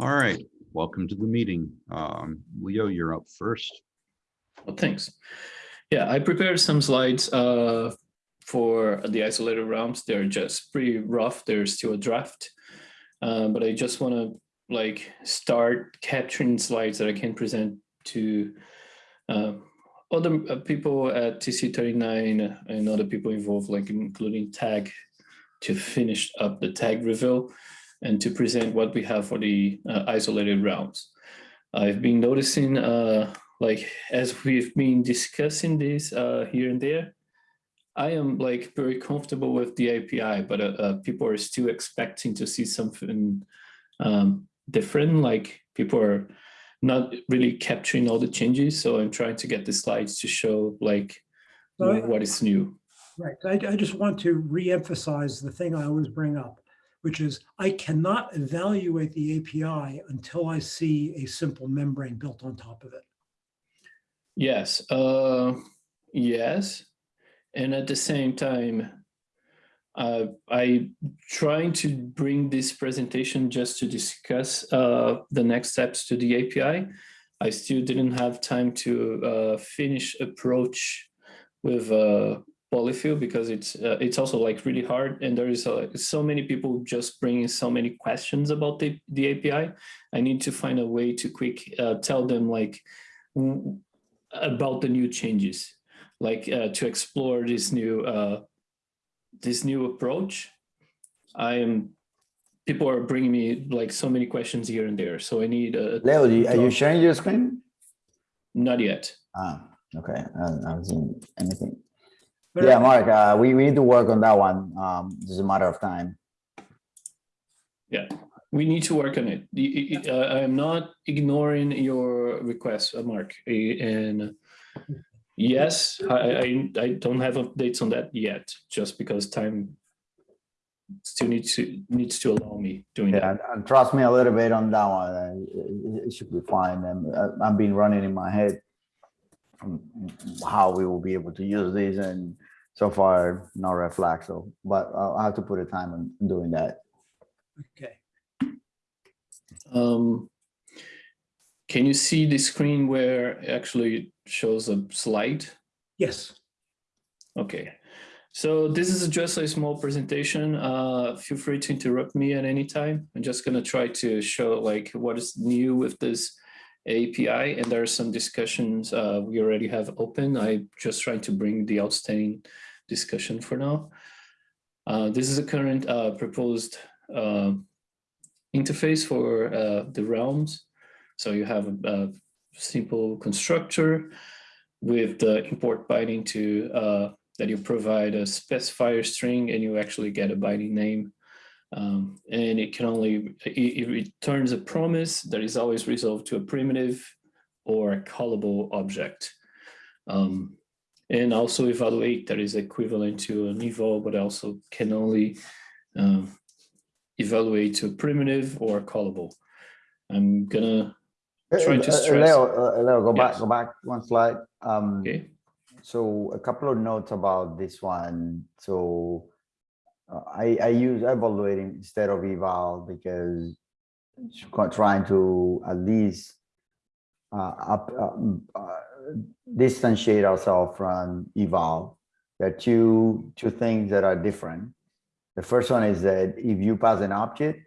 All right, welcome to the meeting. Um, Leo, you're up first. Well, thanks. Yeah, I prepared some slides uh, for the isolated realms. They're just pretty rough. They're still a draft. Uh, but I just want to like start capturing slides that I can present to uh, other uh, people at TC39 and other people involved, like including tag to finish up the TAG review and to present what we have for the uh, isolated realms. I've been noticing uh, like as we've been discussing this uh, here and there, I am like very comfortable with the API, but uh, uh, people are still expecting to see something um, different. Like people are not really capturing all the changes. So I'm trying to get the slides to show like So I- what is new. Right, I, I just want to re-emphasize the thing I always bring up, which is I cannot evaluate the API until I see a simple membrane built on top of it. Yes, uh, yes. And at the same time, uh, I trying to bring this presentation just to discuss uh, the next steps to the API. I still didn't have time to uh, finish approach with uh, Polyfill because it's uh, it's also like really hard and there is uh, so many people just bringing so many questions about the, the API. I need to find a way to quick uh, tell them like about the new changes, like uh, to explore this new uh, this new approach. I am people are bringing me like so many questions here and there, so I need a Leo, are you sharing your screen? not yet. Ah, okay, I I haven't seen anything. But Yeah, Mark, uh, we, we need to work on that one. Um, it's a matter of time. Yeah, we need to work on it. The- I I- I am not ignoring your request, uh, Mark, and yes, I, I I don't have updates on that yet, just because time still needs to needs to allow me doing that. Yeah, and- and trust me a little bit on that one. uh, It, it should be fine. And uh, I've been running in my head how we will be able to use these and so far no red flag. So, but I'll I'll have to put a time on doing that. Okay, Um, can you see the screen where it actually shows a slide? yes, Okay, so this is just a small presentation. Uh, feel free to interrupt me at any time. I'm just gonna try to show like what is new with this API and there are some discussions uh, we already have open. I just trying to bring the outstanding discussion for now. Uh, this is a current uh, proposed uh, interface for uh, the realms. So you have a, a simple constructor with the import binding to uh, that you provide a specifier string and you actually get a binding name. Um, and it can only, it, it returns a promise that is always resolved to a primitive or a callable object. Um, and also evaluate that is equivalent to an eval, but also can only um, evaluate to a primitive or a callable. I'm gonna, Trying to Uh, uh, stress- Leo, uh, Leo, go back, go back one slide. Um, okay, So a couple of notes about this one. So uh, I, I use evaluating instead of eval because trying to at least uh, up, um, uh, distantiate ourselves from eval. There are two, two things that are different. The first one is that if you pass an object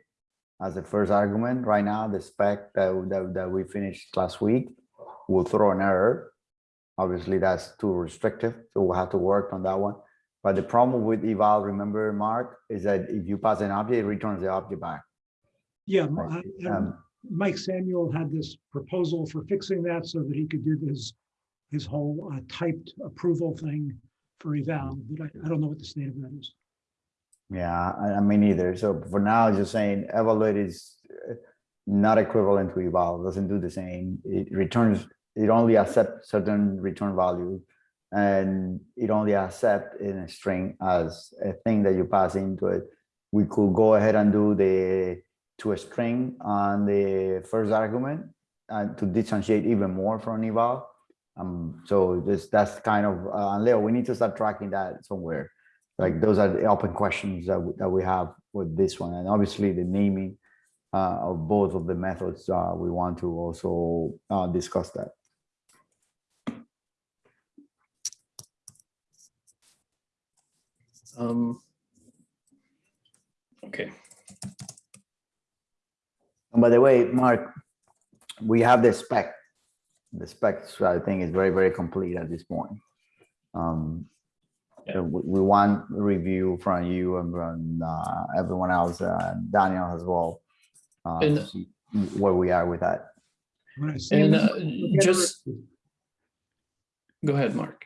as the first argument, right now, the spec that, that, that we finished last week will throw an error Obviously, that's too restrictive, so we'll have to work on that one. But the problem with eval, remember, Mark, is that if you pass an object, it returns the object back. yeah. right? uh, Um, Mike Samuel had this proposal for fixing that so that he could do his, his whole uh, typed approval thing for eval, but I, I don't know what the state of that is. Yeah, I, I mean, either. So for now, just saying evaluate is uh, not equivalent to eval, doesn't do the same. It returns, it only accepts certain return value. And it only accept in a string as a thing that you pass into it. We could go ahead and do the to a string on the first argument and to differentiate even more from eval. Um, so this, that's kind of, uh, Leo, we need to start tracking that somewhere. Like those are the open questions that, that we have with this one. And obviously the naming uh, of both of the methods, uh, we want to also uh, discuss that. Um, okay, And by the way, Mark, we have the spec. The specs, I think, is very, very complete at this point. Um, Yeah. so we, we want review from you and from uh, everyone else, uh, Daniel as well. uh, to And- see Where we are with that. When I see a and uh, membrane, you'll get a just, go ahead, Mark.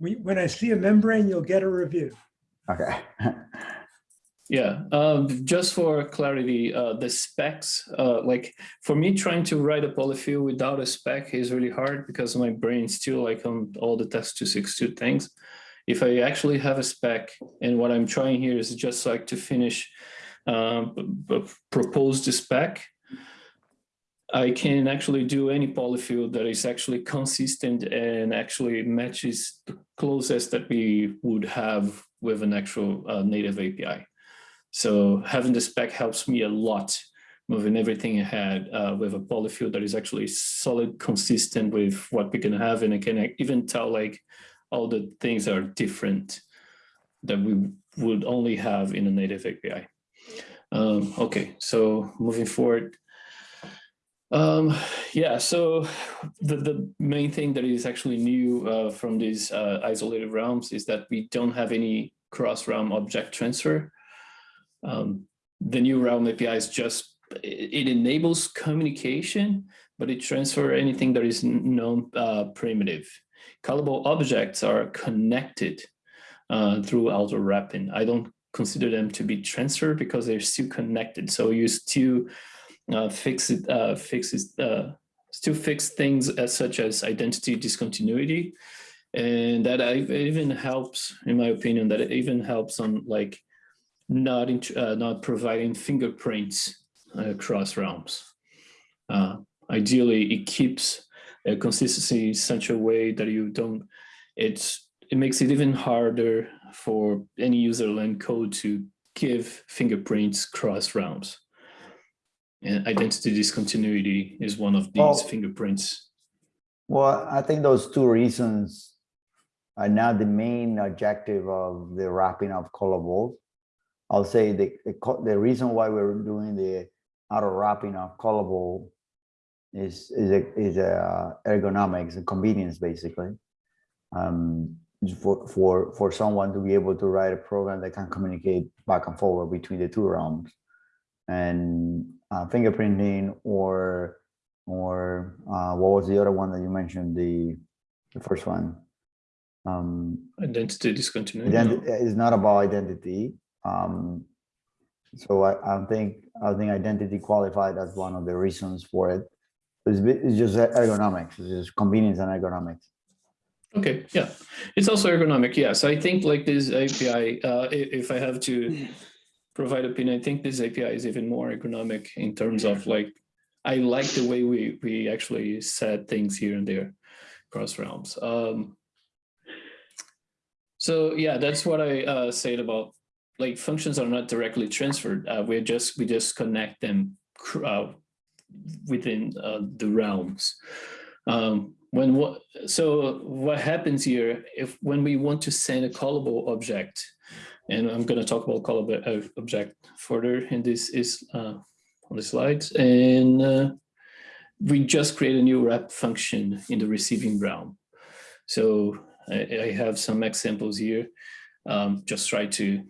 We- When I see a membrane, you'll get a review. Okay. Yeah, um, just for clarity, uh, the specs, uh, like for me trying to write a polyfill without a spec is really hard because my brain still like on all the test 262 things. If I actually have a spec and what I'm trying here is just like to finish, um, propose the spec, I can actually do any polyfill that is actually consistent and actually matches the closest that we would have with an actual uh, native API. So having the spec helps me a lot moving everything ahead uh, with a polyfill that is actually solid, consistent with what we can have. And I can even tell like all the things are different that we would only have in a native API. Um, okay, so moving forward. Um, yeah, so the, the main thing that is actually new uh, from these uh, isolated realms is that we don't have any cross realm object transfer. Um, the new realm API is just, it, enables communication, but it transfer anything that is known uh, primitive. Callable objects are connected uh, through auto wrapping. I don't consider them to be transferred because they're still connected. So you still uh, fix it, uh, fix uh, still fix things as such as identity discontinuity. And that I, even helps, in my opinion, that it even helps on like not uh, not providing fingerprints across realms. Uh, ideally, it keeps a consistency in such a way that you don't. It's it makes it even harder for any userland code to give fingerprints cross realms. And identity discontinuity is one of these Well- fingerprints. Well, I think those two reasons are not the main objective of the wrapping of callables. I'll say the, the, the reason why we're doing the auto wrapping of callable is, is a, is a ergonomics and convenience, basically. Um, for, for, for someone to be able to write a program that can communicate back and forward between the two realms. And uh, fingerprinting or or uh, what was the other one that you mentioned? The the first one. Um, Identity discontinuity. identi- it's not about identity. Um, so I, I think I think identity qualified as one of the reasons for it. It's, it's just ergonomics. It's just convenience and ergonomics. Okay, yeah, it's also ergonomic. Yes, I think like this API, uh, if I have to provide opinion, I think this API is even more ergonomic in terms of like, I like the way we we actually set things here and there across realms. Um, so yeah, that's what I uh, said about like functions are not directly transferred. Uh, we just we just connect them uh, within uh, the realms. Um, when what so what happens here if when we want to send a callable object, and I'm going to talk about callable uh, object further in this is uh, on the slides, and uh, we just create a new wrap function in the receiving realm. So I, I have some examples here. Um, just try to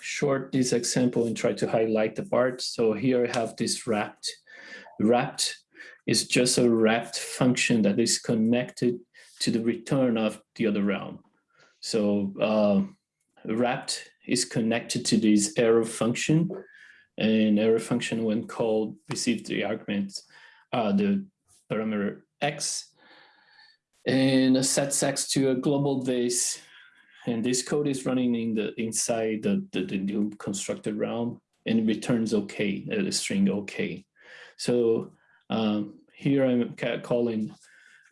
short this example and try to highlight the parts. So here I have this wrapped. Wrapped is just a wrapped function that is connected to the return of the other realm. So uh, wrapped is connected to this arrow function. And arrow function when called receives the argument, uh, the parameter x. And sets x to a globalThis. And this code is running in the inside the, the, the new constructed realm. And returns okay, uh, the string okay. So um, here I'm calling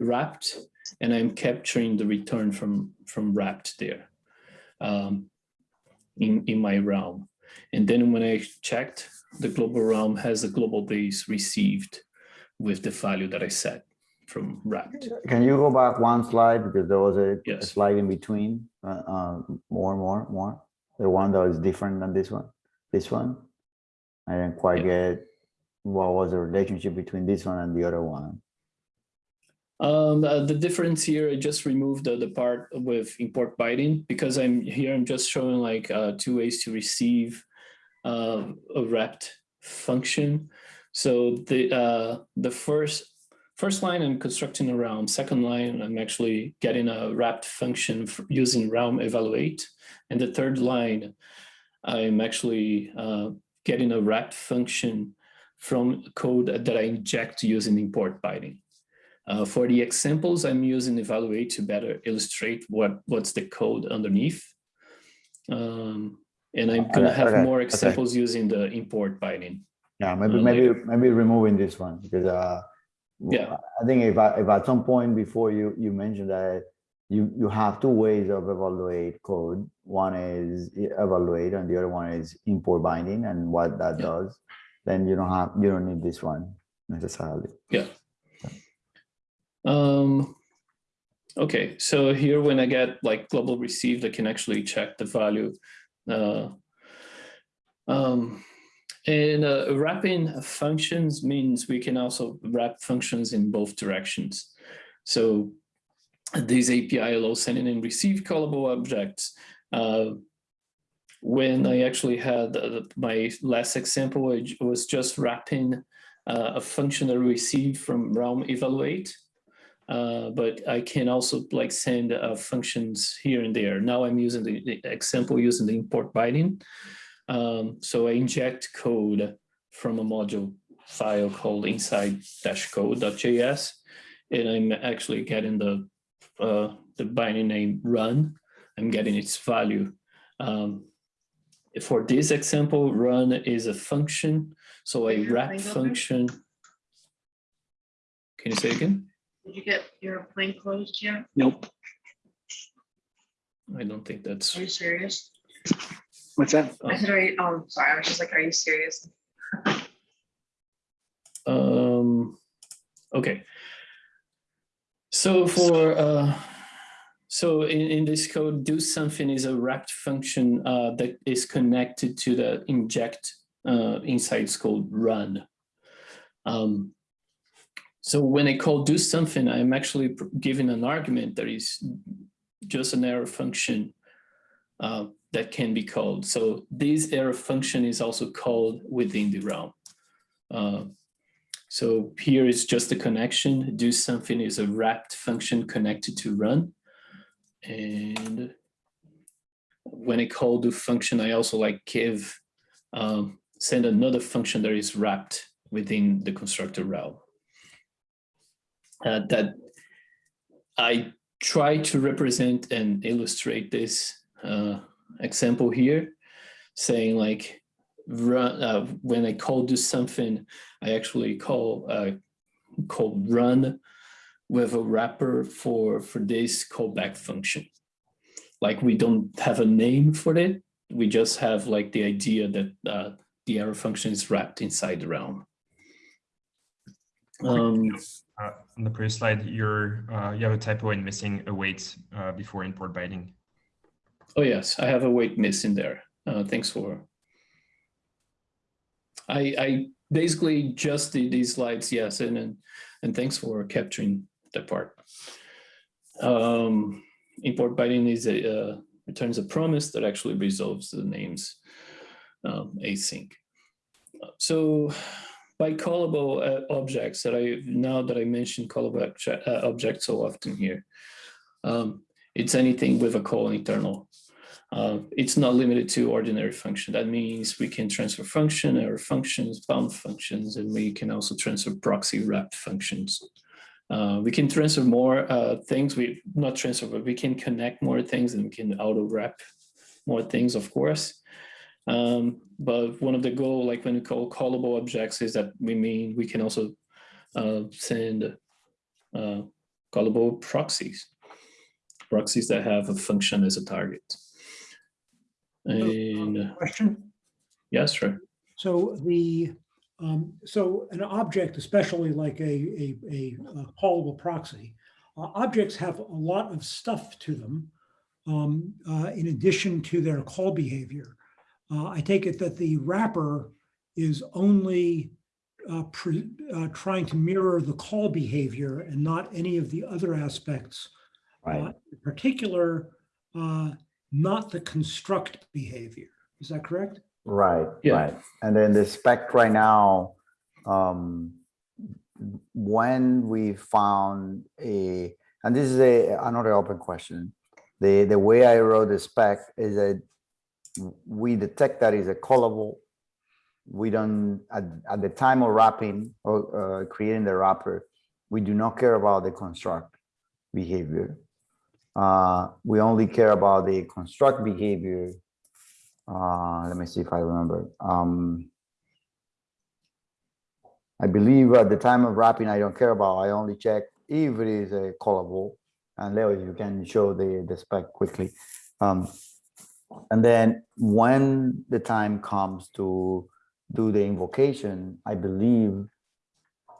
wrapped. And I'm capturing the return from, from wrapped there um, in, in my realm. And then when I checked, the global realm has a globalThis received with the value that I set from wrapped. Can you go back one slide because there was a, a slide in between, uh, uh, more, more, more. The one that was different than this one, this one. I didn't quite get what was the relationship between this one and the other one. Um, uh, the difference here, I just removed the, the part with import binding because I'm here, I'm just showing like uh, two ways to receive uh, a wrapped function. So the uh, the first first line I'm constructing a realm, second line I'm actually getting a wrapped function using realm evaluate, and the third line I'm actually uh, getting a wrapped function from code that I inject using import binding. Uh, for the examples, I'm using evaluate to better illustrate what, what's the code underneath. Um, and I'm gonna have okay, more okay. examples using the import binding. Yeah, maybe, Uh, maybe, later. maybe removing this one because, uh, Yeah. I think if I, if at some point before you, you mentioned that you, you have two ways of evaluate code. One is evaluate and the other one is import binding and what that Yeah. does. Then you don't have, you don't need this one necessarily. Um, okay, so here when I get like global received, I can actually check the value. Uh, um, and uh, wrapping functions means we can also wrap functions in both directions. So this API allows sending and receive callable objects. Uh, when I actually had uh, my last example, I j- was just wrapping uh, a function that received from realm evaluate. Uh, but I can also like send uh, functions here and there. Now I'm using the, example using the import binding. Um, so I inject code from a module file called inside-code.js, and I'm actually getting the uh, the binding name run. I'm getting its value. Um, for this example, run is a function. So a wrap function. Can you say again? Did you get your plane closed yet? Nope. I don't think that's, Are you serious? What's that? I said, are you, oh, sorry, I was just like, are you serious? um, okay. So for, uh, so in, in this code, do something is a wrapped function uh, that is connected to the inject uh, inside code run. Um, so when I call do something, I'm actually giving an argument that is just an arrow function uh, that can be called. So this arrow function is also called within the realm. Uh, so here is just a connection. Do something is a wrapped function connected to run. And when I call do function, I also like give, um, send another function that is wrapped within the constructor realm. Uh, that I try to represent and illustrate this uh, example here, saying like, run, uh, when I call do something, I actually call uh, call run with a wrapper for for this callback function. Like we don't have a name for it. We just have like the idea that uh, the arrow function is wrapped inside the realm. Um, Uh, on the previous slide, you're uh, you have a typo in missing a wait uh, before import binding. oh yes, I have a weight miss in there. Uh, thanks for. I I basically just did these slides, yes, and and, and thanks for capturing that part. Um, import binding is a uh, returns a promise that actually resolves the names um, async. So by callable uh, objects that I now that I mentioned callable obje- uh, objects so often here, um, it's anything with a call internal. Uh, it's not limited to ordinary function. That means we can transfer function, or functions, bound functions, and we can also transfer proxy wrapped functions. Uh, we can transfer more uh, things. We not transfer, but we can connect more things, and we can auto wrap more things, of course. Um, but one of the goal, like when we call callable objects, is that we mean we can also uh, send uh, callable proxies, proxies that have a function as a target. And uh, Question? Yes, sure. So the, um, so an object, especially like a, a, a uh, callable proxy, uh, objects have a lot of stuff to them um, uh, in addition to their call behavior. Uh, I take it that the wrapper is only uh, pre- uh, trying to mirror the call behavior and not any of the other aspects. uh, In particular, uh, not the construct behavior. Is that correct? Right, Yeah. right. And then the spec right now, um, when we found a, and this is a, another open question. The, the way I wrote the spec is that we detect that is a callable. We don't, at, at the time of wrapping or, uh, creating the wrapper, we do not care about the construct behavior. Uh, we only care about the construct behavior uh, let me see if I remember. Um, I believe at the time of wrapping, I don't care about, I only check if it is a callable. And Leo, you can show the, the spec quickly. Um, and then when the time comes to do the invocation, I believe,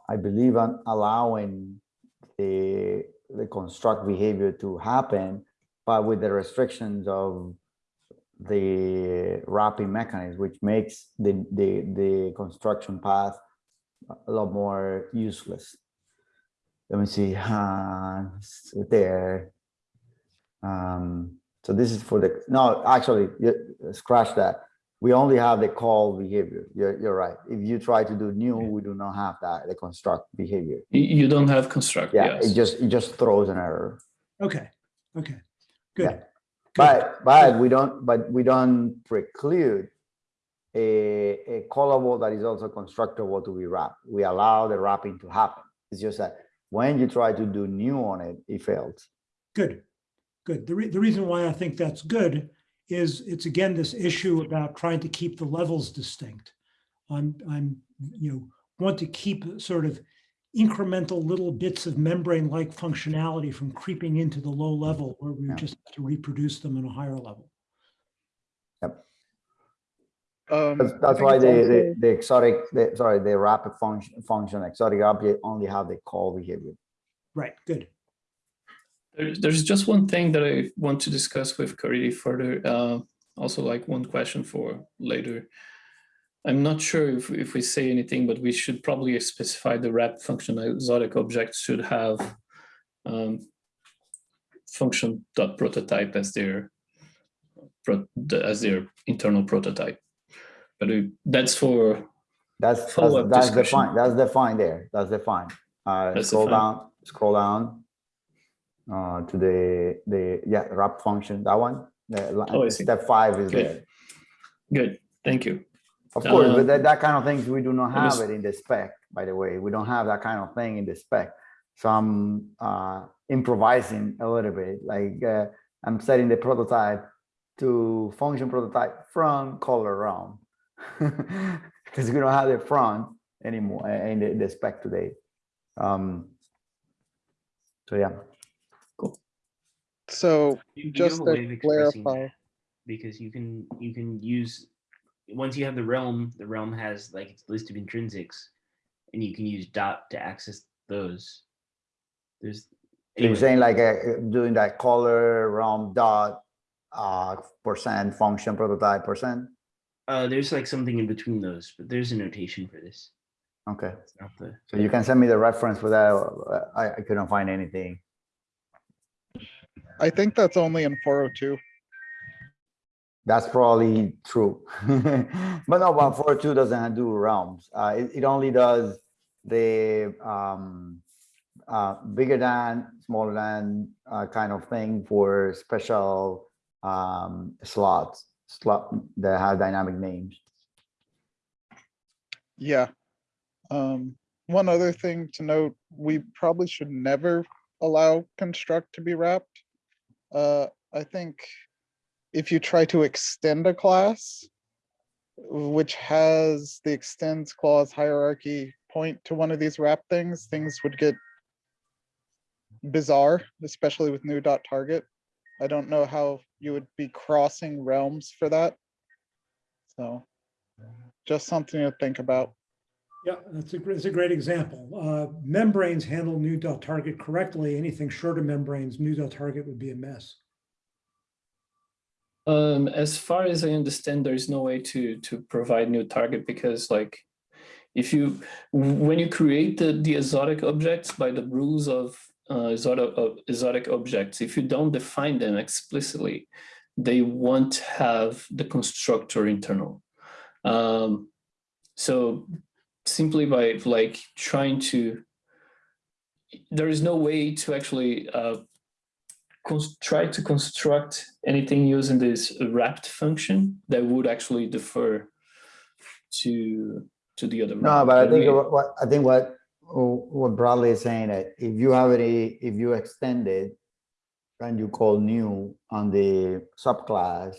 I believe I'm allowing the, the construct behavior to happen, but with the restrictions of the wrapping mechanism, which makes the, the, the construction path a lot more useless. Let me see, uh, there. Um, so this is for the, no, actually, scratch that. We only have the call behavior. You're, you're right. If you try to do new, we do not have that, the construct behavior. You don't have construct, Yeah, it just, it just throws an error. Okay, okay, good. Yeah. Good. But, but we don't, but we don't preclude a, a callable that is also constructable to be wrapped. We allow the wrapping to happen. It's just that when you try to do new on it, it fails. Good, good. The, re- the reason why I think that's good is it's again, this issue about trying to keep the levels distinct. I'm, I'm, you know, want to keep sort of incremental little bits of membrane-like functionality from creeping into the low level where we Yeah. just have to reproduce them in a higher level. Um, That's, that's why the, the, the exotic, the, sorry, the wrapped function, function exotic object only have the call behavior. Right, good. There's, there's just one thing that I want to discuss with Corey further. Uh, also, like one question for later. I'm not sure if, if we say anything, but we should probably specify the wrap function exotic objects should have um, function dot prototype as their as their internal prototype. But uh, that's for That's, that's, that's discussion. defined, that's defined there, that's defined. Uh, That's scroll down, scroll down. Uh, to the, the, yeah, wrap function, that one, the Oh, step five is Okay. there. good. Thank you. Of course, Uh, but that, that kind of things, we do not have it in the spec, by the way, we don't have that kind of thing in the spec. So I'm, uh, improvising a little bit, like, uh, I'm setting the prototype to function prototype from caller realm. Because we don't have the front anymore uh, in the, the spec today. Um, so yeah, So You, you just have a way of to clarify, that because you can you can use once you have the realm, the realm has like its list of intrinsics, and you can use dot to access those. There's So you're saying like uh, doing that caller realm dot uh percent function prototype percent? uh, there's like something in between those, but there's a notation for this. Okay, the so you can send me the reference for that. uh, I, I couldn't find anything. I think that's only in four oh two. That's probably true. But no, but four two doesn't do realms. Uh, it, it only does the um uh bigger than, smaller than uh kind of thing for special um slots, slot that have dynamic names. Yeah. Um, one other thing to note, we probably should never allow construct to be wrapped. Uh, I think if you try to extend a class, which has the extends clause hierarchy point to one of these wrap things, things would get bizarre, especially with new dot target. I don't know how you would be crossing realms for that. So. just something to think about. Yeah, that's a, that's a great example. Uh, membranes handle new dot target correctly. Anything short of membranes, new dot target would be a mess. Um, as far as I understand, there's no way to to provide new target because like if you when you create the, the exotic objects by the rules of uh, exotic, of exotic objects, if you don't define them explicitly, they won't have the constructor internal. Um, so simply by like trying to, there is no way to actually uh, try to construct anything using this wrapped function that would actually defer to to the other. No, route. but I think what, what- I think what, what Bradley is saying that if you have any, if you extend it and you call new on the subclass,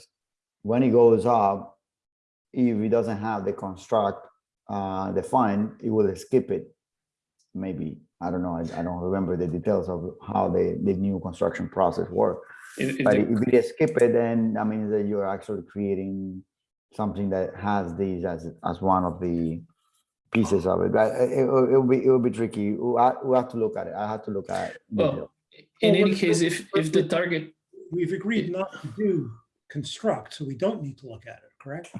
when it goes up, if it doesn't have the construct uh, defined, it will skip it. Maybe, I don't know, I, I don't remember the details of how the, the new construction process work. if- if But the- if you skip it, then that means that you're actually creating something that has these as, as one of the pieces of it. But it, it will be, it will be tricky. We'll, we'll have to look at it. I have to look at. it. Well, in Well, any case, if if the target We've agreed not to do construct, so we don't need to look at it, correct?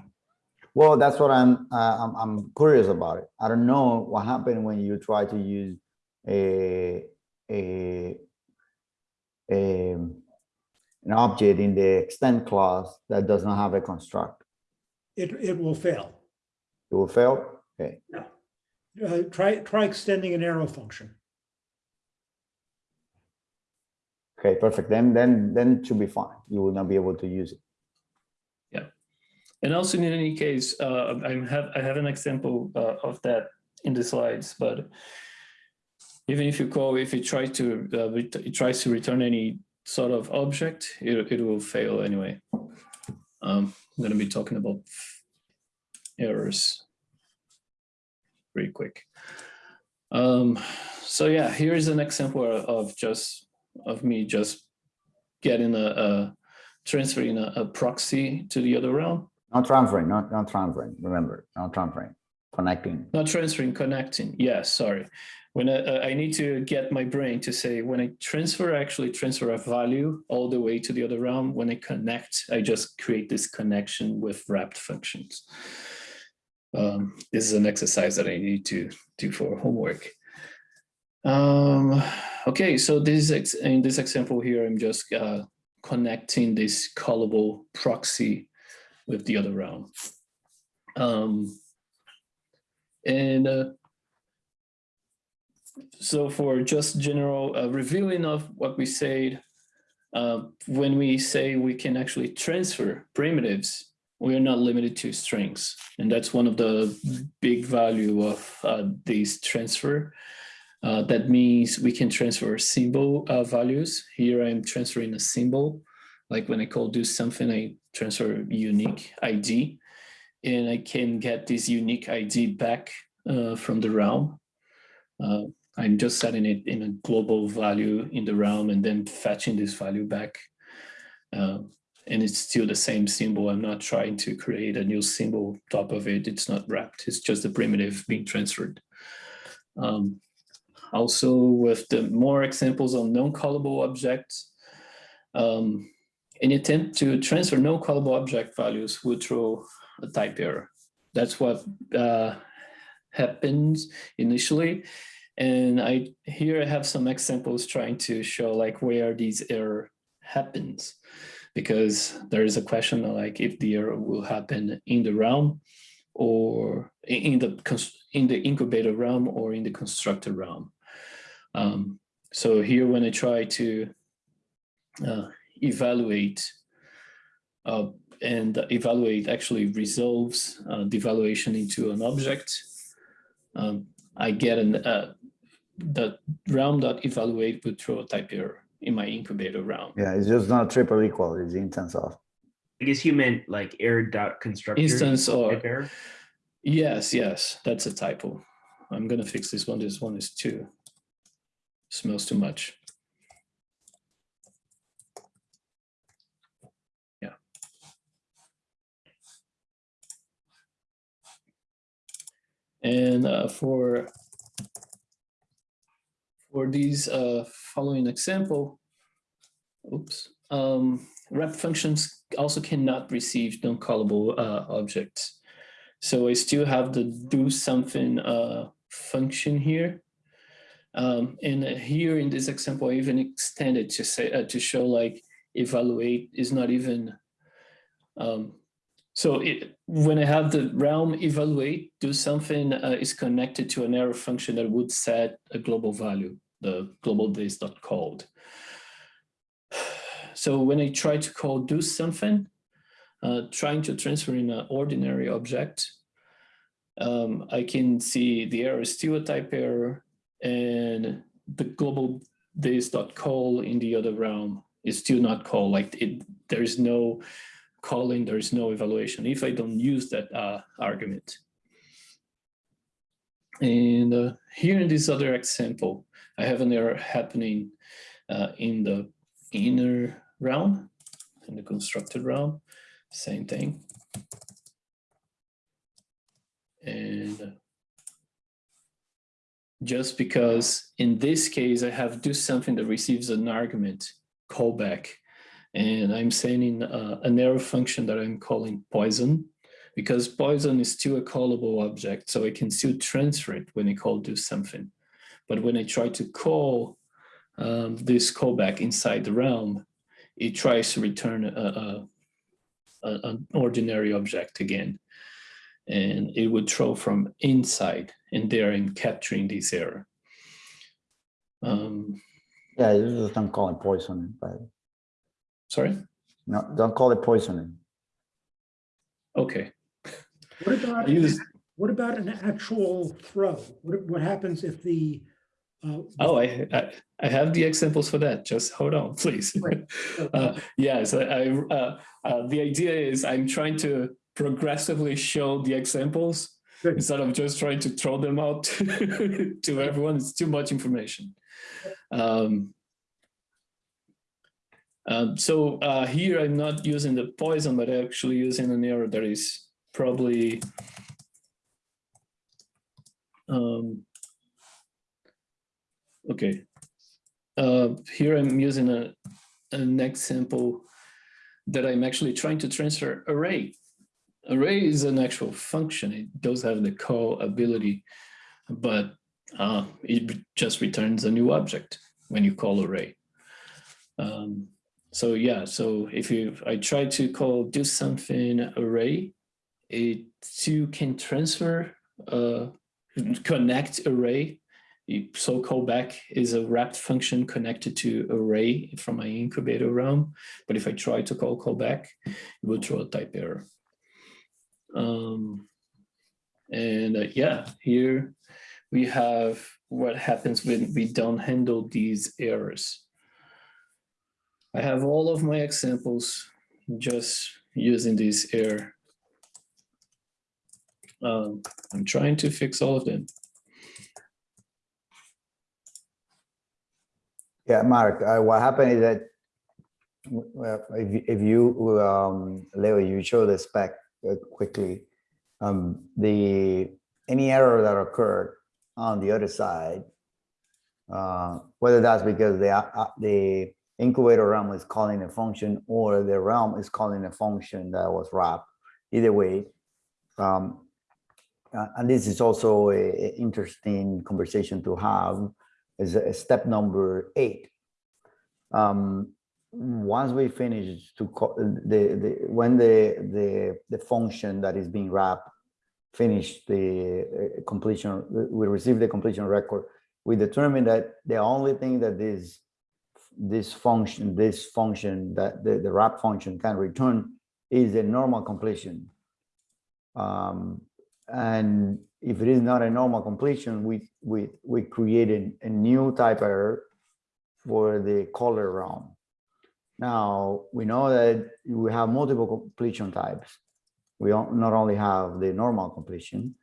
Well, that's what I'm, uh, I'm, I'm curious about it. I don't know what happened when you try to use a, a, a, an object in the extend clause that does not have a construct. It, it will fail. It will fail? Okay. Uh, try, try extending an arrow function. Okay, perfect. Then, then, then it should be fine. You will not be able to use it. And also in any case, uh, I have I have an example uh, of that in the slides, but even if you call, if you try to uh, it tries to return any sort of object, it, it will fail anyway. Um, I'm going to be talking about errors pretty quick. Um, so yeah, here is an example of just of me just getting a, a transferring a, a proxy to the other realm. Not transferring, not, not transferring, remember, not transferring, connecting. Not transferring, connecting. Yes, sorry. When I, uh, I need to get my brain to say when I transfer, I actually transfer a value all the way to the other realm. When I connect, I just create this connection with wrapped functions. Um, this is an exercise that I need to do for homework. Um, okay, so this in this example here, I'm just uh, connecting this callable proxy with the other realm. Um, and uh, so for just general uh, reviewing of what we said, uh, when we say we can actually transfer primitives, we are not limited to strings. And that's one of the big value of uh, these transfer. Uh, that means we can transfer symbol uh, values. Here I'm transferring a symbol. Like when I call do something, I transfer unique ID and I can get this unique ID back uh, from the realm. Uh, I'm just setting it in a global value in the realm and then fetching this value back. Uh, and it's still the same symbol. I'm not trying to create a new symbol top of it. It's not wrapped. It's just the primitive being transferred. Um, also with the more examples on non-callable objects, um, an attempt to transfer non-callable object values would throw a type error. That's what uh, happens initially. And I here I have some examples trying to show like where these error happens because there is a question like if the error will happen in the realm or in the in the incubator realm or in the constructor realm. Um, so here when I try to uh, evaluate uh, and evaluate actually resolves uh, the evaluation into an object. Um, I get an uh, the realm dot evaluate would throw a type error in my incubator realm. Yeah, it's just not triple equal, it's the instance of. I guess you meant like error dot constructor. Instance or type error. yes, yes, that's a typo. I'm gonna fix this one. This one is too smells too much. And uh, for for these uh, following example, oops, um, wrap functions also cannot receive non-callable uh, objects. So I still have the do something uh, function here. Um, and here in this example, I even extended to say uh, to show like evaluate is not even um, so it, when I have the realm evaluate, do something uh, is connected to an arrow function that would set a global value, the globalThis dot called. So when I try to call do something, uh, trying to transfer in an ordinary object, um, I can see the error is still a type error and the global days dot call in the other realm is still not called like it, there's no calling, there is no evaluation if I don't use that uh, argument. And uh, here in this other example, I have an error happening uh, in the inner realm, in the constructed realm, same thing. And uh, just because in this case, I have do something that receives an argument callback and I'm sending uh, an arrow function that I'm calling poison because poison is still a callable object. So I can still transfer it when I call do something. But when I try to call um, this callback inside the realm, it tries to return a, a, a, an ordinary object again. And it would throw from inside and there I'm capturing this error. Um, Yeah, you just don't call it poisoning, but sorry? no, don't call it poisoning. Okay. What about, use, what about an actual throw? What, what happens if the? uh, oh, I, I, I have the examples for that. Just hold on, please. Right. Uh, yes, I, I, uh, uh, the idea is I'm trying to progressively show the examples Good. instead of just trying to throw them out to everyone. It's too much information. Um, um, so uh, here I'm not using the poison, but actually using an error that is probably um, okay. Uh, here I'm using a, an example that I'm actually trying to transfer array. Array is an actual function. It does have the call ability, but uh, it just returns a new object when you call array. Um, so yeah, so if you I try to call do something array, it too can transfer uh, connect array. You- So callback is a wrapped function connected to array from my incubator realm. But if I try to call callback, it will throw a type error. Um, and uh, yeah, here we have what happens when we don't handle these errors. I have all of my examples just using this error. Um, I'm trying to fix all of them. Yeah, Mark, uh, what happened is that well, if, if you, um, Leo, you show the spec uh, quickly, um, the, any error that occurred on the other side, uh, whether that's because the, uh, the incubator realm is calling a function or the realm is calling a function that was wrapped, either way. Um, uh, and this is also a, a interesting conversation to have is a step number eight. Um, once we finish to co- the, the, when the, the, the function that is being wrapped finish the uh, completion, we receive the completion record, we determine that the only thing that this, this function, this function that the, the wrap function can return is a normal completion. Um, and if it is not a normal completion, we we we created a new type error for the caller realm. Now we know that we have multiple completion types. We not only have the normal completion,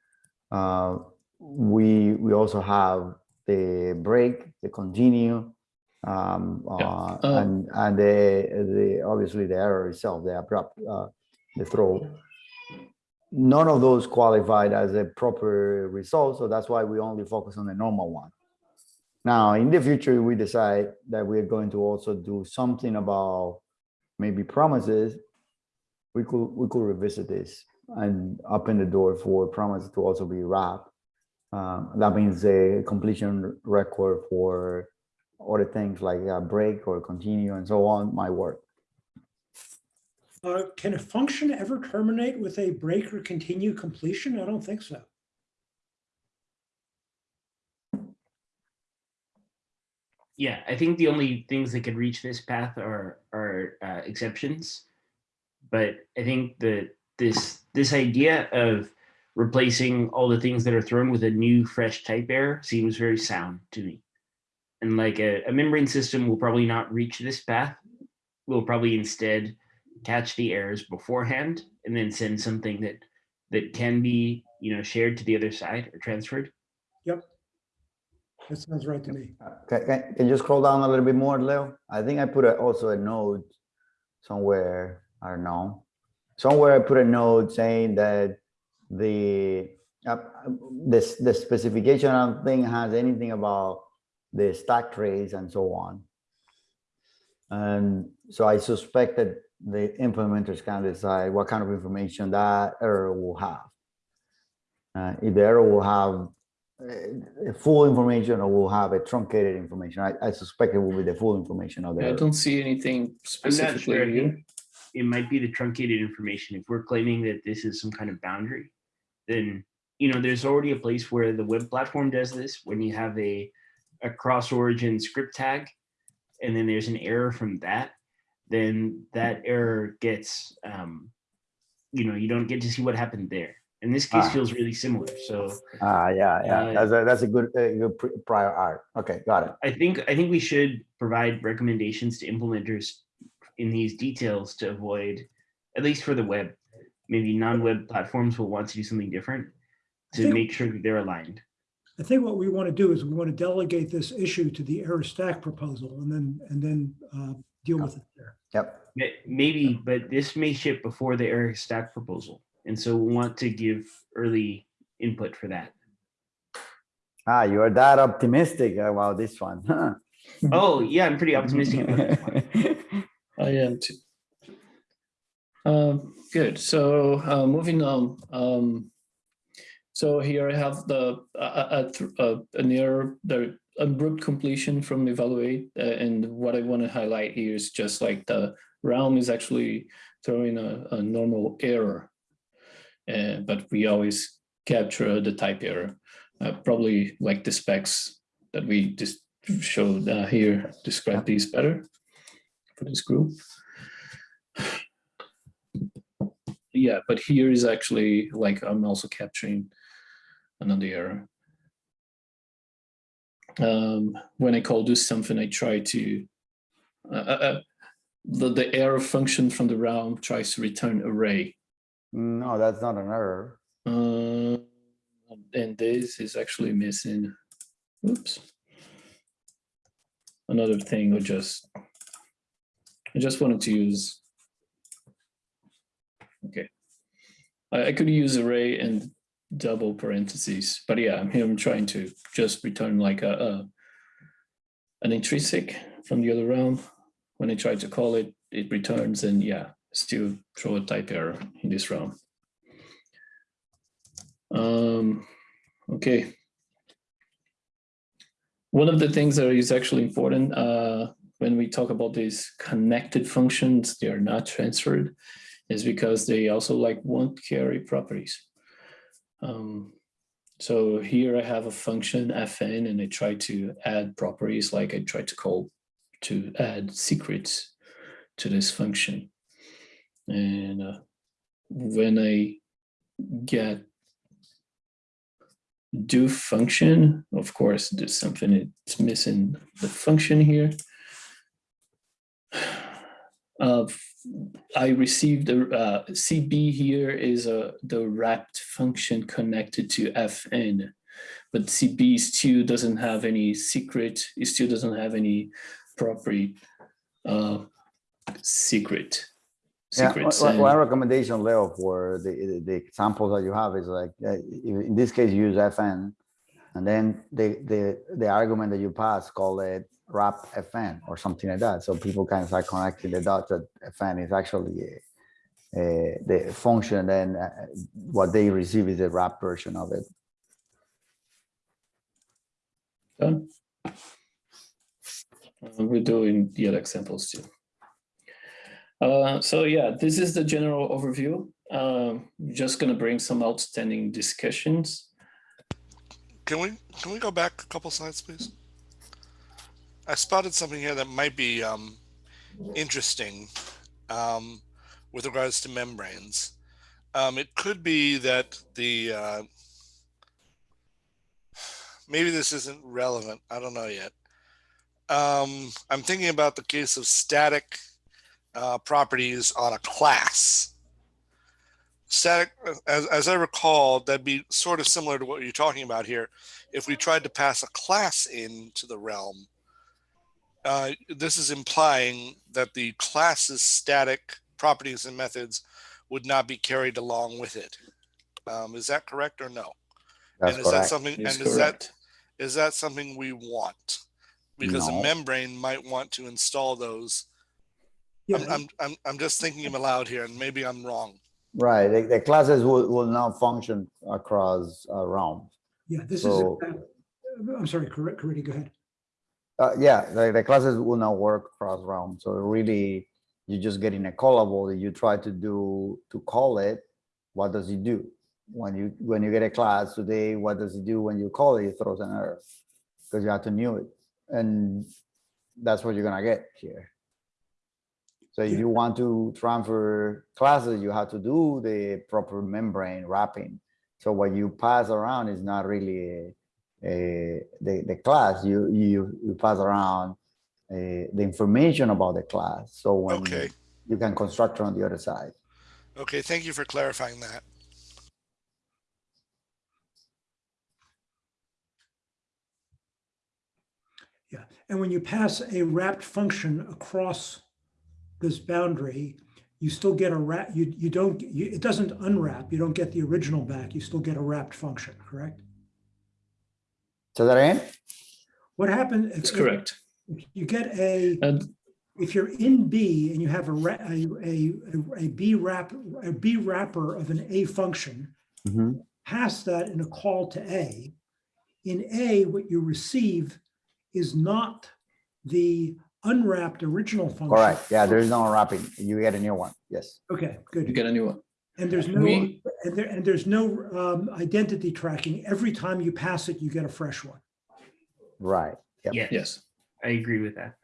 uh, we we also have the break, the continue, um, Yeah. uh, Uh, and and the the obviously the error itself, the abrupt, uh, the throw. none of those qualified as a proper result, so that's why we only focus on the normal one. Now, in the future, we decide that we're going to also do something about maybe promises. We could, we could revisit this and open the door for promises to also be wrapped. Um, that means a completion record for other things like a break or continue and so on might work. Uh, Can a function ever terminate with a break or continue completion? I don't think so. Yeah, I think the only things that could reach this path are are uh, exceptions. But I think that this this idea of replacing all the things that are thrown with a new fresh type error seems very sound to me. And like a, a membrane system will probably not reach this path. We'll probably instead catch the errors beforehand and then send something that that can be you know shared to the other side or transferred. Yep. That sounds right to me. Can, can, can you scroll down a little bit more, Leo? I think I put a, also a note somewhere, I don't know. Somewhere I put a note saying that the, uh, this, the specification I don't think has anything about the stack trace and so on. And so I suspect that the implementers can decide what kind of information that error will have. Uh, if the error will have uh, full information or will have a truncated information. I, I suspect it will be the full information of the I error. don't see anything specifically sure. Here. it might be the truncated information. If we're claiming that this is some kind of boundary, then you know there's already a place where the web platform does this when you have a a cross origin script tag, and then there's an error from that. Then that error gets, um, you know, you don't get to see what happened there. And this case Ah. feels really similar. So Ah, yeah, yeah, Uh, that's a, that's a good, uh, good pri- prior art. Okay, got it. I think I think we should provide recommendations to implementers in these details to avoid, at least for the web, maybe non-web platforms will want to do something different to think- make sure that they're aligned. I think what we want to do is we want to delegate this issue to the error stack proposal and then, and then uh, deal with it there. Yep. Maybe, but this may ship before the error stack proposal, and so we want to give early input for that. Ah, you are that optimistic about this one, huh? Oh yeah, I'm pretty optimistic about this one. I am too. Um, good. So uh, moving on. Um, so here I have the th- uh, an the abrupt completion from evaluate, uh, and what I want to highlight here is just like the realm is actually throwing a, a normal error, uh, but we always capture the type error. Uh, probably like the specs that we just showed here describe these better for this group. Yeah, but here is actually like I'm also capturing another error. Um, when I call do something, I try to uh, uh, uh, the the error function from the realm tries to return array, No, that's not an error. uh, and this is actually missing. Oops. Another thing, or just I just wanted to use. Okay. I, I could use array and double parentheses, but yeah, I'm here. I'm trying to just return like a, a an intrinsic from the other realm. When I try to call it, it returns, and yeah, still throw a type error in this realm. Um, okay. One of the things that is actually important uh, when we talk about these connected functions, they are not transferred, is because they also like won't carry properties. Um, so here I have a function fn and I try to add properties like I try to call to add secrets to this function. And uh, when I get do function, of course, there's something it's missing the function here. Uh, I received a uh, CB here is a the wrapped function connected to FN, but CB still doesn't have any secret. It still doesn't have any property uh, secret. Yeah, secrets. one- one recommendation, Leo, for the, the examples that you have is like, uh, in in this case, use FN. And then the, the, the argument that you pass, call it wrap FN or something like that. So people can start connecting the dots that FN is actually a- a- the function and uh, what they receive is a wrap version of it. Done. Uh, We're doing the other examples too. Uh, so yeah, this is the general overview. Um, just gonna bring some outstanding discussions. Can we, can we go back a couple slides, please? I spotted something here that might be um, interesting um, with regards to membranes. Um, it could be that the, uh, maybe this isn't relevant. I don't know yet. Um, I'm thinking about the case of static uh, properties on a class. Static, as, as I recall, that'd be sort of similar to what you're talking about here. If we tried to pass a class into the realm, uh, this is implying that the class's static properties and methods would not be carried along with it. Um, is that correct or no? That's and is that correct. something? Is and is that correct. is that something we want? Because No. a membrane might want to install those. Yeah, I'm, I'm, I'm, I'm just thinking them aloud here, and maybe I'm wrong. Right, the, the classes will, will not function across uh, realms. yeah, this is, So- I'm sorry, correct, go ahead. Uh, yeah, the, the classes will not work cross realm. So really, you're just getting a callable that you try to do to call it. What does it do? When you when you get a class today, what does it do when you call it? It throws an error because you have to new it, and that's what you're gonna get here. So if you want to transfer classes, you have to do the proper membrane wrapping. So what you pass around is not really the, the class, you, you, you pass around uh, the information about the class. So when Okay. you can construct on the other side. Okay, thank you for clarifying that. Yeah, and when you pass a wrapped function across this boundary, you still get a wrap, you, you don't, you, it doesn't unwrap, you don't get the original back, you still get a wrapped function, correct? So that again? What happened? That's correct. You get a, And if you're in B and you have a, ra- a, a, a B wrap, a B wrapper of an A function, Mhm. pass that in a call to A. In A, what you receive is not the unwrapped original function. Correct. Yeah, there's no unwrapping. You get a new one. Yes. Okay, good. you get a new one. And there's no, We- and there, and there's no um, identity tracking. Every time you pass it, you get a fresh one. Right. Yep. Yeah, Yes. I agree with that.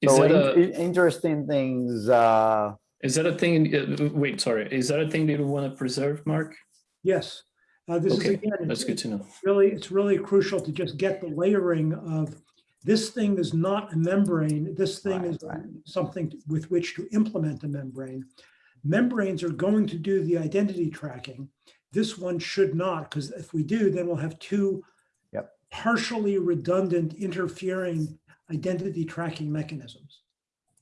Is So that in- a, in- interesting things, uh, is that a thing, uh, wait, sorry, is that a thing that you want to preserve, Mark? Yes. Uh, This is Okay, again. That's good to know. really, it's really crucial to just get the layering of this thing is not a membrane. This thing Right, is right. something with which to implement a membrane. Membranes are going to do the identity tracking. This one should not, because if we do, then we'll have two Yep. partially redundant interfering identity tracking mechanisms.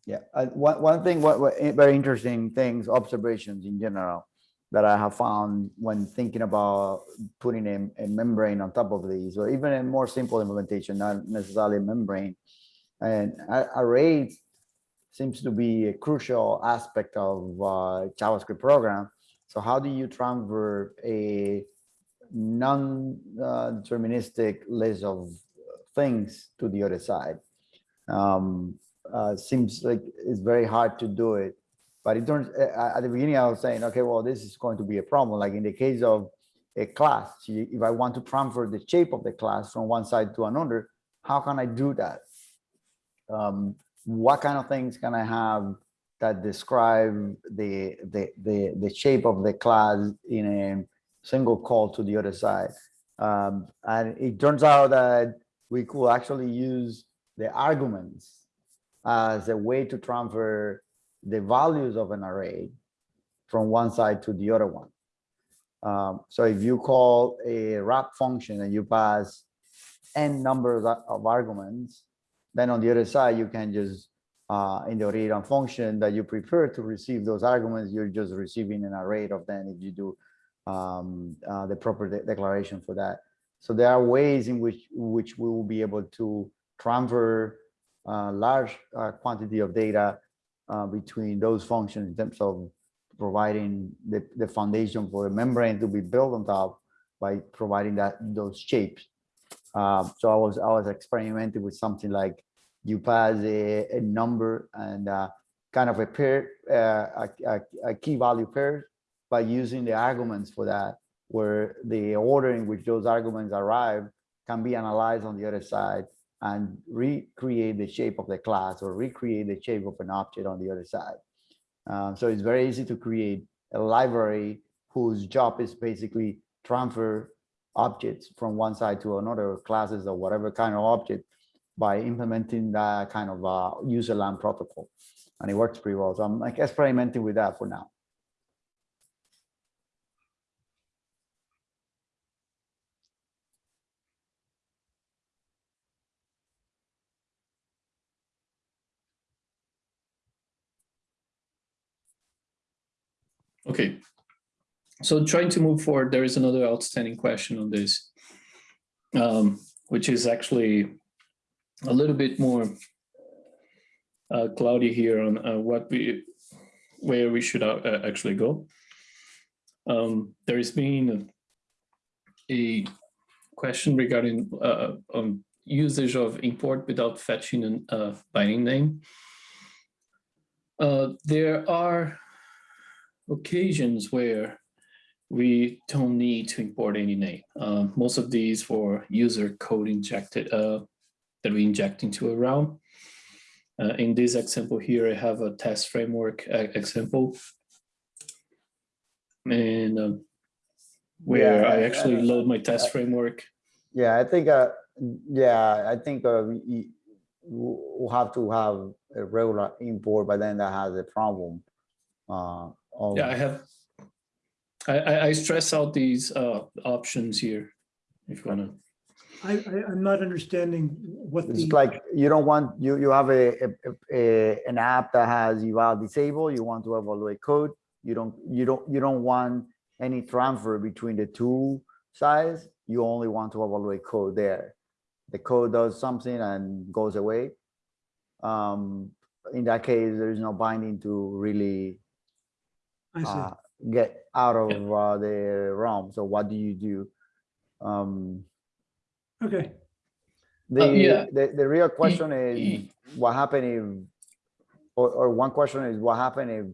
Yeah, uh, one, one thing, what, what, eh, very interesting things, observations in general that I have found when thinking about putting a, a membrane on top of these, or even a more simple implementation, not necessarily a membrane. And a- array seems to be a crucial aspect of uh, JavaScript program. So how do you transfer a non-deterministic list of things to the other side? um, uh, seems like it's very hard to do it. But it turns uh, at the beginning, I was saying, okay, well, this is going to be a problem. Like in the case of a class, if I want to transfer the shape of the class from one side to another, how can I do that? Um, what kind of things can I have that describe the, the, the, the shape of the class in a single call to the other side? Um, and it turns out that we could actually use the arguments as a way to transfer the values of an array from one side to the other one. Um, so if you call a wrap function and you pass n numbers of of arguments, then on the other side, you can just uh, in the read on function that you prefer to receive those arguments, you're just receiving an array of them if you do um, uh, the proper de- declaration for that. So there are ways in which which we will be able to transfer uh, large uh, quantity of data uh, between those functions in terms of providing the, the foundation for a membrane to be built on top by providing that those shapes. Uh, so I was I was experimenting with something like you pass a, a number and uh, kind of a pair uh, a, a, a key value pair by using the arguments for that, where the order in which those arguments arrive can be analyzed on the other side and recreate the shape of the class or recreate the shape of an object on the other side. Um, so it's very easy to create a library whose job is basically transfer objects from one side to another classes or whatever kind of object by implementing that kind of uh, userland protocol. And it works pretty well. So I'm like experimenting with that for now. Okay. So trying to move forward, there is another outstanding question on this, um, which is actually a little bit more uh, cloudy here on uh, what we, where we should uh, uh, actually go. Um, there has been a question regarding uh, um, usage of import without fetching an uh, binding name. Uh, there are occasions where we don't need to import any name. Uh, most of these for user code injected uh, that we inject into a realm. Uh, in this example here, I have a test framework example. And um, where Yeah, I uh, actually uh, load my test uh, framework. Yeah, I think, uh, yeah, I think uh, we- we- we'll have to have a regular import, but then that has a problem. Uh, Yeah, I have, I, I, I stress out these uh, options here. If you wanna, I, I, I'm not understanding what the. It's like, you don't want, you, you have a, a- a, an app that has eval disabled, you want to evaluate code. You don't, you don't, you don't want any transfer between the two sides. You only want to evaluate code there. The code does something and goes away. Um, in that case, there is no binding to really I see. uh, get out of uh, the realm. So what do you do? Um, Okay, the, Uh, yeah. the the real question is e- what happened if, or, or one question is what happened if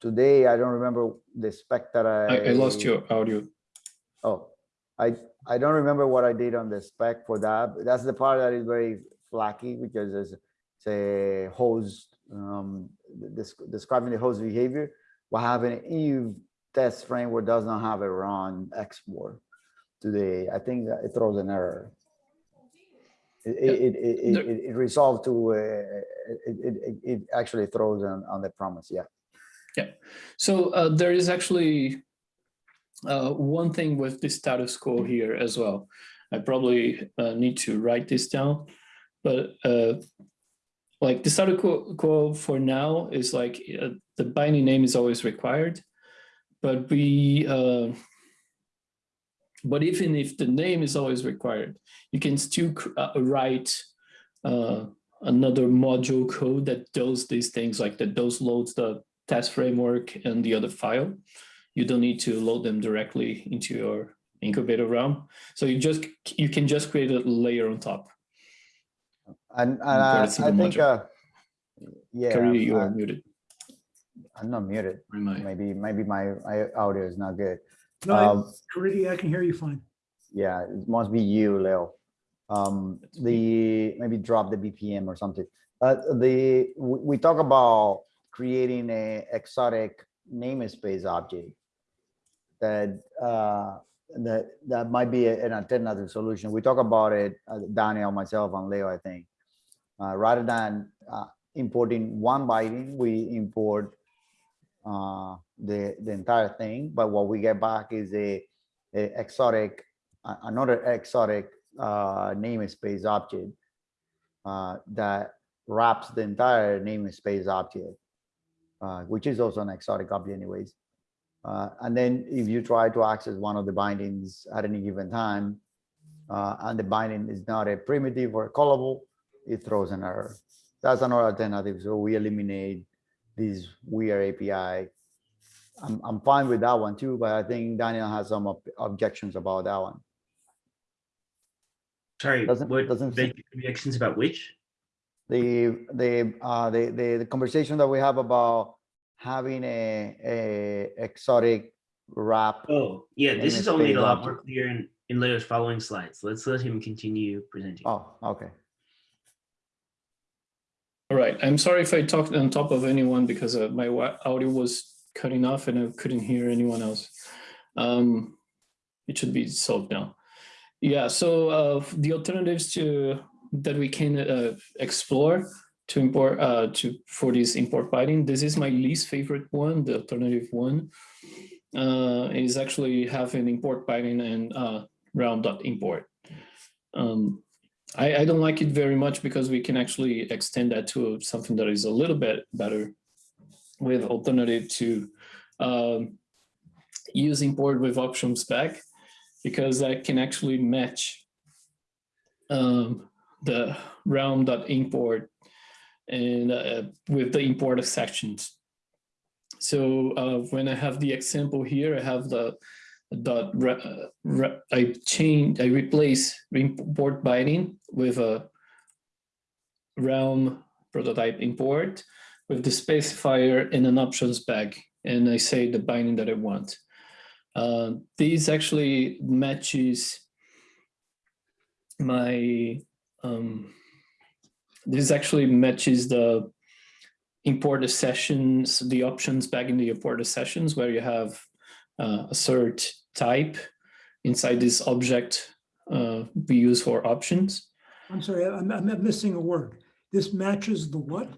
today I don't remember the spec that I. I, I lost your audio. Oh, I I don't remember what I did on the spec for that. but That's the part that is very flaky because it's, it's a host um, desc- describing the host behavior. What happened if test framework does not have a run export today? I think that it throws an error. It it it it, it, it resolved to uh, it, it it it actually throws on on the promise. Yeah. Yeah, so uh, there is actually uh, one thing with the status quo here as well. I probably uh, need to write this down, but uh, like the status quo, for now is like uh, the binding name is always required, but we, uh, but even if the name is always required, you can still uh, write uh, another module code that does these things like that does loads the test framework and the other file. You don't need to load them directly into your incubator realm. So you just you can just create a layer on top. And, and Import a I, I single think, uh, yeah, Carrie, you are muted. I'm not muted. Or am I? Maybe, maybe my, my audio is not good. no, I- Um, Caridy, I can hear you fine. yeah, it must be you, Leo. Um, the, maybe drop the VPN or something. Uh, the, we, we talk about creating a exotic namespace object that, uh, that, that might be an alternative solution. We talk about it, uh, Daniel, myself and Leo, I think. Uh, rather than, uh, importing one binding, we import uh, the, the entire thing, but what we get back is a, a exotic, another exotic uh, namespace object uh, that wraps the entire namespace object, uh, which is also an exotic object anyways. And then if you try to access one of the bindings at any given time, and the binding is not a primitive or a callable, it throws an error. That's another alternative. So we eliminate this weird API. I'm, I'm fine with that one too, but I think Daniel has some ob- objections about that one. Sorry, Doesn't- what, doesn't the objections about which? The, the, uh, the, the, the conversation that we have about having a, a exotic wrap. Oh, yeah, this is only a lot more clear in, in Leo's following slides. Let's let him continue presenting. Oh, okay. All right, I'm sorry if I talked on top of anyone because uh, my audio was cutting off and I couldn't hear anyone else. Um, It should be solved now. Yeah, so uh, the alternatives to, that we can uh, explore to import, uh, to, for this import binding, this is my least favorite one, the alternative one. uh, Is actually have an import binding and uh, realm.import. Um, I, I don't like it very much because we can actually extend that to something that is a little bit better with alternative to um, import with options bag because that can actually match um, the realm.import and uh, with the import assertions. So uh, when I have the example here, I have the dot re- re- I change I replace import binding with a realm prototype import with the specifier in an options bag and I say the binding that I want. Uh, these actually matches my um, this actually matches the import assertions, the options bag in the import assertions where you have assert type inside this object uh, we use for options. I'm sorry, I'm, I'm missing a word. This matches the what?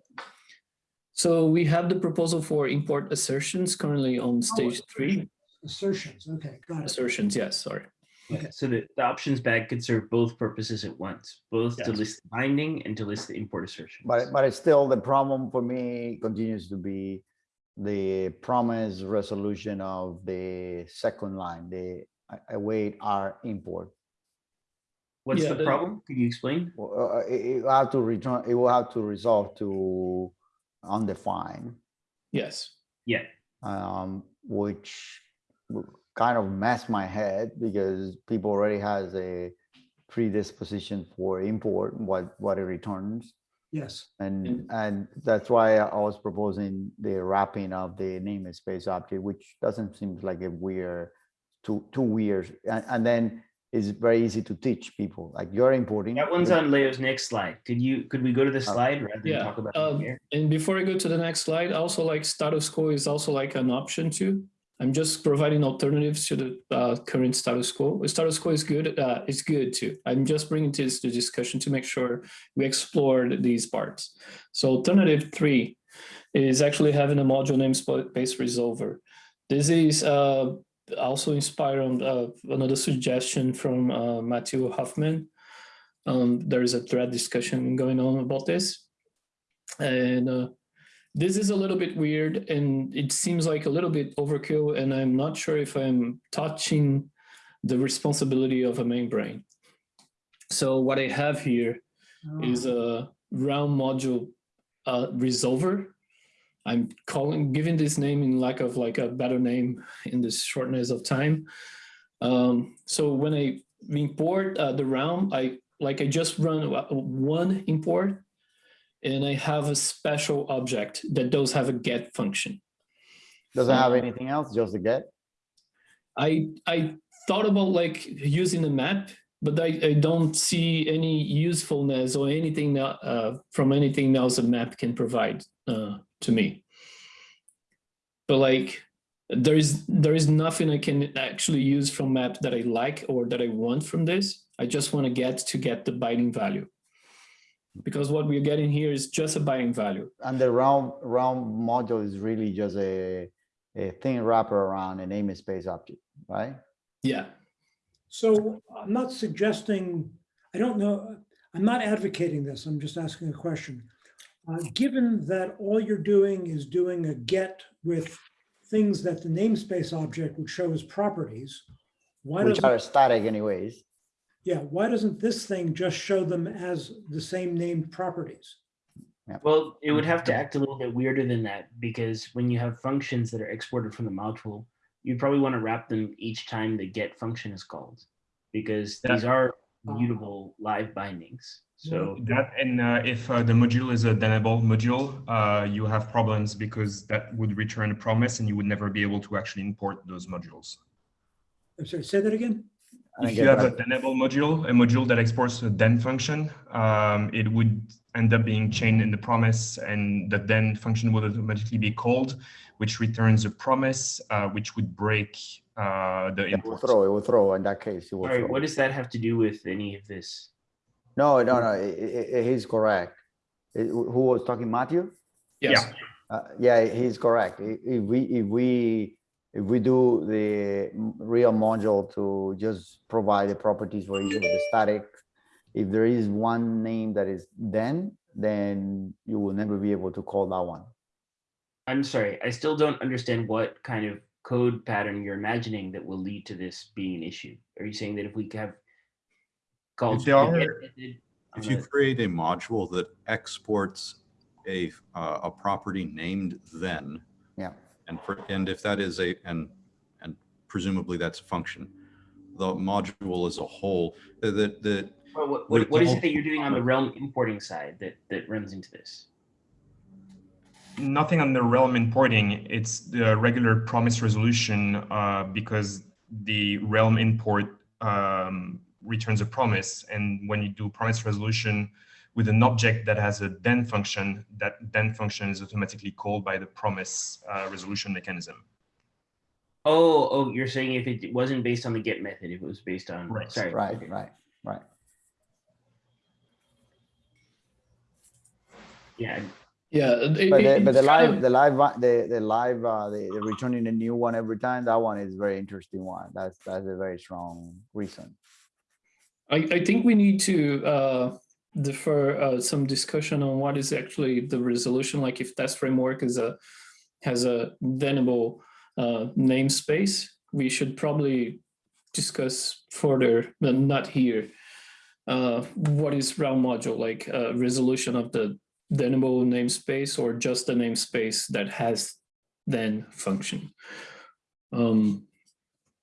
So we have the proposal for import assertions currently on stage three. Assertions, okay, got it. Assertions, yes, sorry. Yeah, so the, the options bag could serve both purposes at once, both to list the binding and to list the import assertion. But, but it's still, the problem for me continues to be the promise resolution of the second line, the await our import. What's Yeah, the the- problem? Can you explain? Uh, It, it will have to return, it will have to resolve to undefined, Yes, Yeah, um, which kind of messed my head because people already has a predisposition for import, what, what it returns. Yes, And, And- and that's why I was proposing the wrapping of the namespace object, which doesn't seem like a weird, too, too weird. And, and then it's very easy to teach people, like you're importing. that one's on Leo's next slide. Could you, could we go to the slide rather than yeah. talk about it Um, here? and before I go to the next slide, also like status quo is also like an option too. I'm just providing alternatives to the uh, current status quo. The Status quo is good, uh, it's good too. I'm just bringing this to discussion to make sure we explore these parts. So alternative three is actually having a module namespace resolver. This is uh, also inspired on uh, another suggestion from uh, Mathieu Hofman. Um, there is a thread discussion going on about this. And uh, this is a little bit weird and it seems like a little bit overkill and I'm not sure if I'm touching the responsibility of a membrane. So what I have here is a realm module uh, resolver. I'm calling, giving this name in lack of like a better name in this shortness of time. Um, so when I import uh, the realm, I like I just run uh, one import and I have a special object that does have a get function. Doesn't have anything else, just a get. I I thought about like using a map, but I, I don't see any usefulness or anything that, uh, from anything else a map can provide uh, to me. But like there is there is nothing I can actually use from map that I like or that I want from this. I just want to get to get the binding value. Because what we're getting here is just a binding value. And the round round module is really just a, a thin wrapper around a namespace object, right? Yeah. so I'm not suggesting, I don't know, I'm not advocating this, I'm just asking a question. uh, given that all you're doing is doing a get with things that the namespace object would show as properties, why Which are static anyways. Yeah, why doesn't this thing just show them as the same named properties? Well, it would have to act a little bit weirder than that because when you have functions that are exported from the module, you'd probably want to wrap them each time the get function is called because Yeah. these are mutable live bindings. So That and uh, if uh, the module is a Thenable module, uh, you have problems because that would return a promise and you would never be able to actually import those modules. I'm sorry, say that again? I If you have a that. Thenable module, a module that exports a then function, um, it would end up being chained in the promise and the then function would automatically be called, which returns a promise, uh, which would break uh, the It will throw, it will throw in that case. it will all right, throw. what does that have to do with any of this? No, no, no, he's correct. I- Who was talking, Mathieu? Yes. Uh, yeah, he's correct. If we, if we, if we do the real module to just provide the properties for each of the static, if there is one name that is then, then you will never be able to call that one. I'm sorry, I still don't understand what kind of code pattern you're imagining that will lead to this being an issue. Are you saying that if we have called there the get are- method If you create a module that exports a, uh, a property named then, Yeah, and for, and if that is a, and, and presumably that's a function, the module as a whole, uh, that, that, Well, what, what, what is it that you're doing on the realm importing side that, that runs into this? Nothing on the realm importing, it's the regular promise resolution uh, because the realm import um, returns a promise. And when you do promise resolution with an object that has a then function, that then function is automatically called by the promise uh, resolution mechanism. Oh, oh, you're saying if it wasn't based on the get method, if it was based on, Right, sorry. right, okay. right, right. Yeah, Yeah. it- But the, but the live, of- the live, the, the live, uh, the, the returning a new one every time, that one is very interesting one. That's, that's a very strong reason. I, I think we need to uh, defer uh, some discussion on what is actually the resolution, like if test framework is a has a thenable uh, namespace, we should probably discuss further, but not here. Uh, what is realm module, like uh, resolution of the thenable namespace or just the namespace that has then function? Um,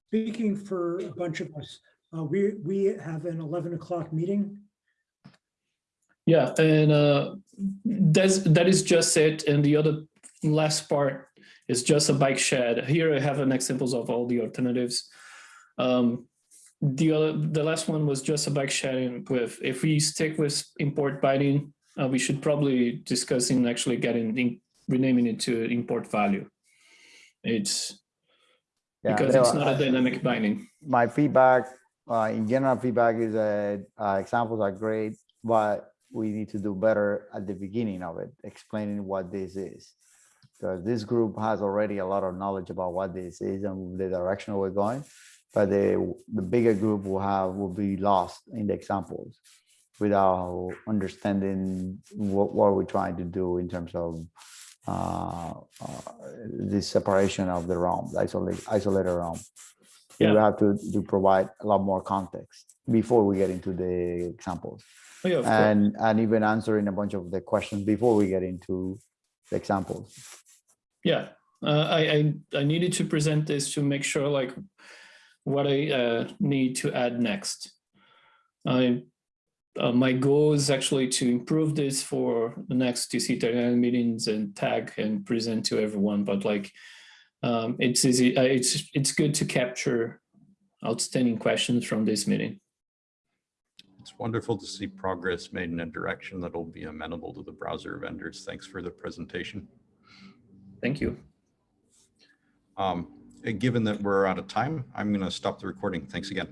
Speaking for a bunch of us, uh, we, we have an 11 o'clock meeting. Yeah, and uh, that's that is just it. And the other last part is just a bike shed. Here I have an examples of all the alternatives. Um, the other, the last one was just a bike shed with. If we stick with import binding, uh, we should probably discuss in actually getting in, renaming it to import value. It's Yeah, because it's not a I- dynamic binding. my feedback, uh, in general feedback is that, uh, examples are great, but we need to do better at the beginning of it, explaining what this is. Because this group has already a lot of knowledge about what this is and the direction we're going. But the, the bigger group will have, will be lost in the examples without understanding what, what we're trying to do in terms of uh, uh, this separation of the realms, isolate, isolated realm. We Yeah. have to, to provide a lot more context before we get into the examples yeah, of course. and, and even answering a bunch of the questions before we get into the examples. Yeah, uh, I, I I needed to present this to make sure like what I uh, need to add next. I uh, my goal is actually to improve this for the next TC39 meetings and TAG and present to everyone. But like um, it's easy. Uh, it's it's good to capture outstanding questions from this meeting. It's wonderful to see progress made in a direction that'll be amenable to the browser vendors. Thanks for the presentation. Thank you. Um, Given that we're out of time, I'm going to stop the recording. Thanks again.